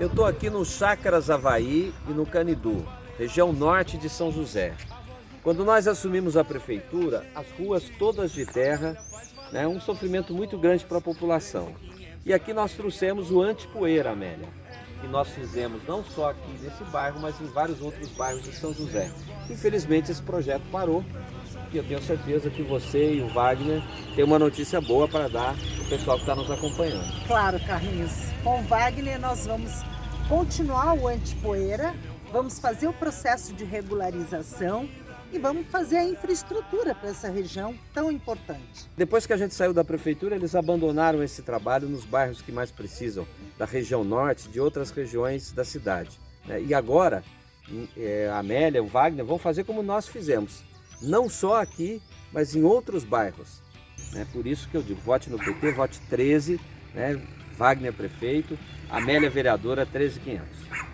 Eu estou aqui no Chácaras Havaí e no Canidu, região norte de São José. Quando nós assumimos a prefeitura, as ruas todas de terra, né, um sofrimento muito grande para a população. E aqui nós trouxemos o antipoeira, Amélia, que nós fizemos não só aqui nesse bairro, mas em vários outros bairros de São José. Infelizmente esse projeto parou, e eu tenho certeza que você e o Wagner têm uma notícia boa para dar pessoal que está nos acompanhando. Claro, Carlinhos. Com o Wagner nós vamos continuar o antipoeira, vamos fazer o processo de regularização e vamos fazer a infraestrutura para essa região tão importante. Depois que a gente saiu da prefeitura, eles abandonaram esse trabalho nos bairros que mais precisam, da região norte, de outras regiões da cidade. Né? E agora, é, a Amélia, o Wagner vão fazer como nós fizemos não só aqui, mas em outros bairros. É por isso que eu digo, vote no PT, vote 13, né? Wagner prefeito, Amélia vereadora 13500.